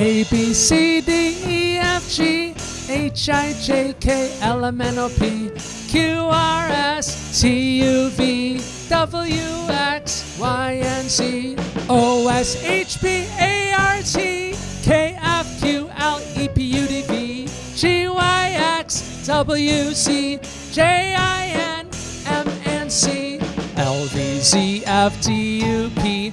A B C D E F G H I J K L M N O P Q R S T U V W X Y and Z. O S H P A R T K F Q L E P U D V G Y X W C J I N M N C L V Z F D U P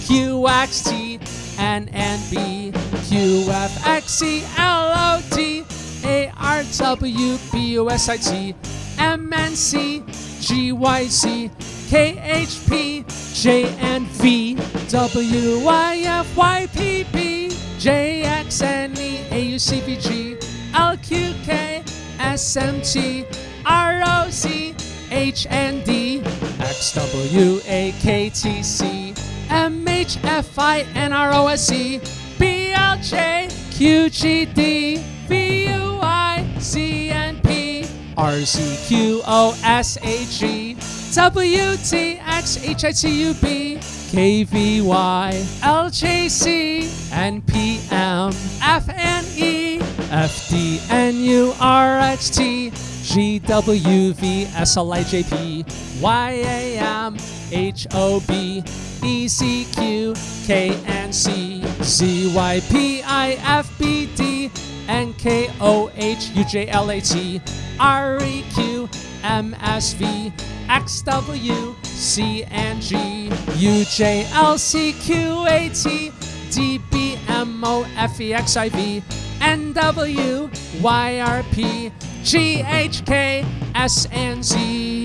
U P C X I T I C C P N N B Q F X E L O T A R W B U S I T M N C G Y Z K H P J N V W Y F Y P P J X N E A U C V G L Q K S M T R O C H N D X W A K T C H F I N R O S E B L J Q G D V U I Z N P R C Q O S A G W T X H I T U B K V Y L J C N P M F N E F D N U R X T G W V S L I J P Y A M H O B E C Q K N C Z Y P I F B D N K O H U J L A T R E Q M S V X W C N G U J L C Q A T D B M O F E X I V N W Y R P G H K S N Z